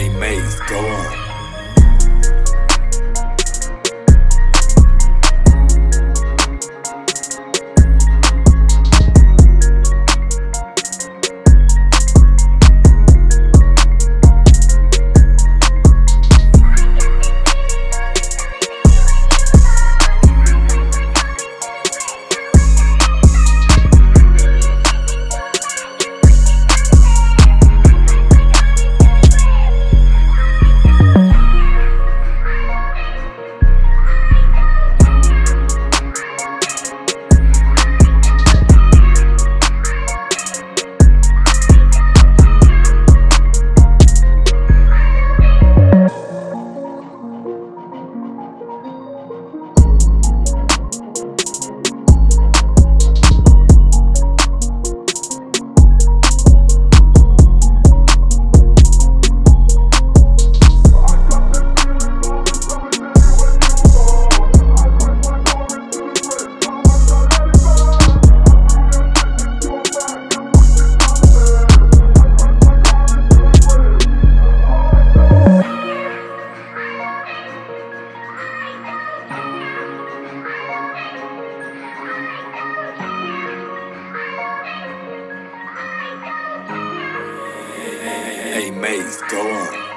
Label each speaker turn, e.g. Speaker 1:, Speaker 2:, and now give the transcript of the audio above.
Speaker 1: Hey Maze, go on. Maze, go on.